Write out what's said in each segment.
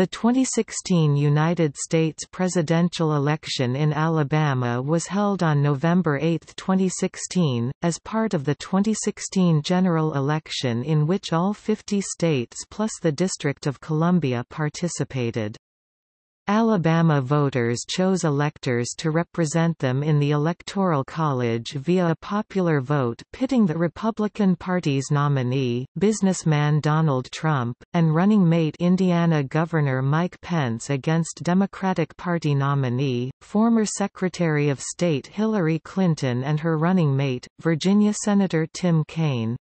The 2016 United States presidential election in Alabama was held on November 8, 2016, as part of the 2016 general election in which all 50 states plus the District of Columbia participated. Alabama voters chose electors to represent them in the Electoral College via a popular vote pitting the Republican Party's nominee, businessman Donald Trump, and running mate Indiana Governor Mike Pence against Democratic Party nominee, former Secretary of State Hillary Clinton and her running mate, Virginia Senator Tim Kaine.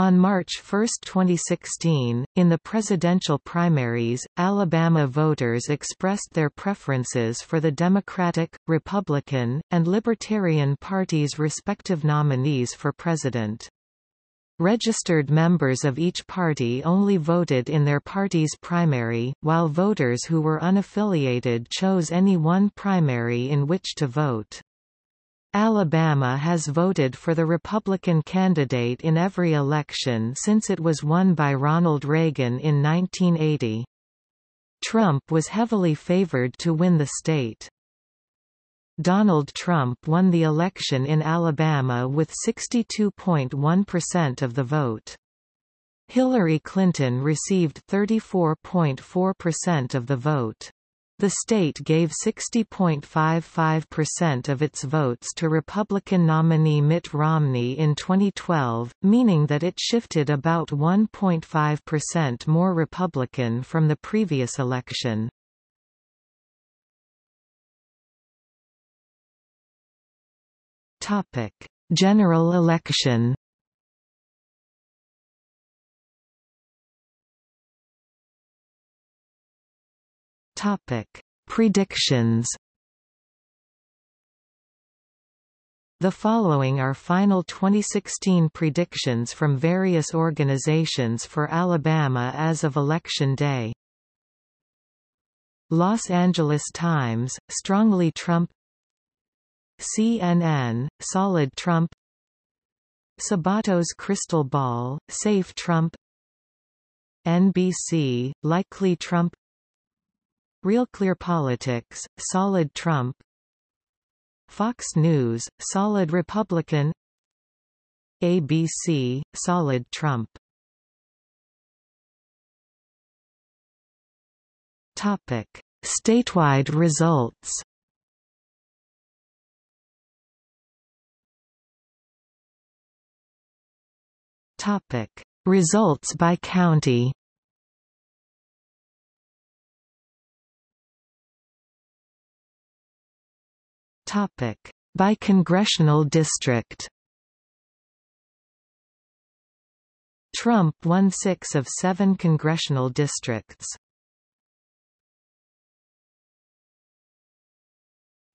On March 1, 2016, in the presidential primaries, Alabama voters expressed their preferences for the Democratic, Republican, and Libertarian parties' respective nominees for president. Registered members of each party only voted in their party's primary, while voters who were unaffiliated chose any one primary in which to vote. Alabama has voted for the Republican candidate in every election since it was won by Ronald Reagan in 1980. Trump was heavily favored to win the state. Donald Trump won the election in Alabama with 62.1% of the vote. Hillary Clinton received 34.4% of the vote. The state gave 60.55% of its votes to Republican nominee Mitt Romney in 2012, meaning that it shifted about 1.5% more Republican from the previous election. General election Topic: Predictions. The following are final 2016 predictions from various organizations for Alabama as of Election Day. Los Angeles Times, strongly Trump CNN, solid Trump Sabato's crystal ball, safe Trump NBC, likely Trump Real Clear Politics, Solid Trump. Fox News, Solid Republican. ABC, Solid Trump. Topic. Statewide results. Topic. Results by county Topic: By congressional district. Trump won six of seven congressional districts.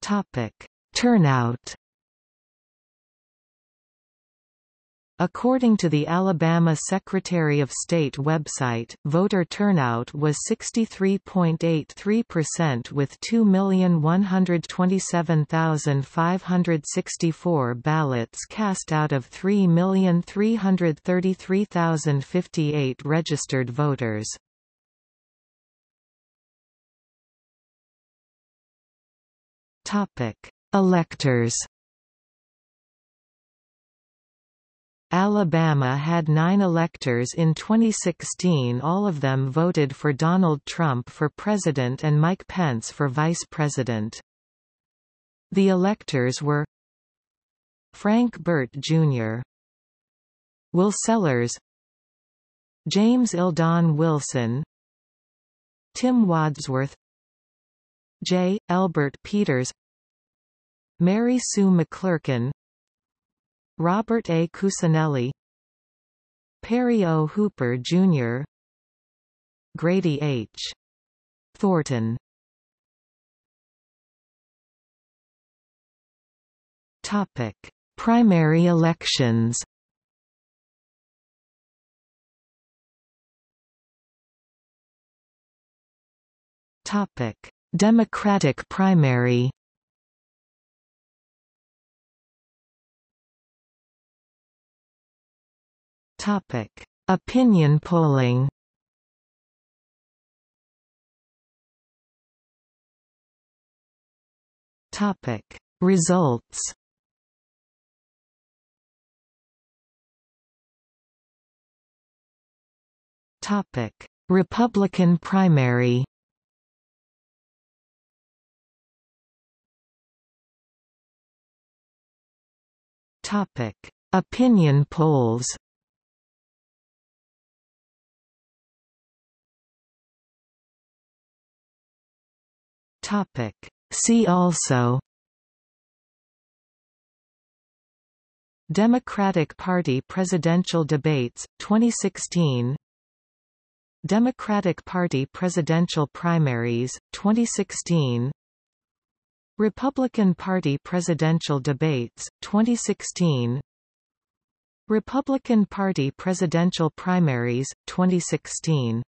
Topic: Turnout. According to the Alabama Secretary of State website, voter turnout was 63.83% with 2,127,564 ballots cast out of 3,333,058 registered voters. Electors Alabama had nine electors in 2016 all of them voted for Donald Trump for president and Mike Pence for vice president. The electors were Frank Burt, Jr. Will Sellers James Eldon Wilson Tim Wadsworth J. Elbert Peters Mary Sue McClurkin Robert A. Cusinelli Perry O. Hooper, Jr. Grady H. Thornton Topic: Primary elections. Topic: Democratic primary. Topic: Opinion polling. Topic: Results. Topic: Republican primary. Topic: Opinion polls. Topic: See also Democratic Party presidential debates, 2016 Democratic Party presidential primaries, 2016 Republican Party presidential debates, 2016 Republican Party presidential primaries, 2016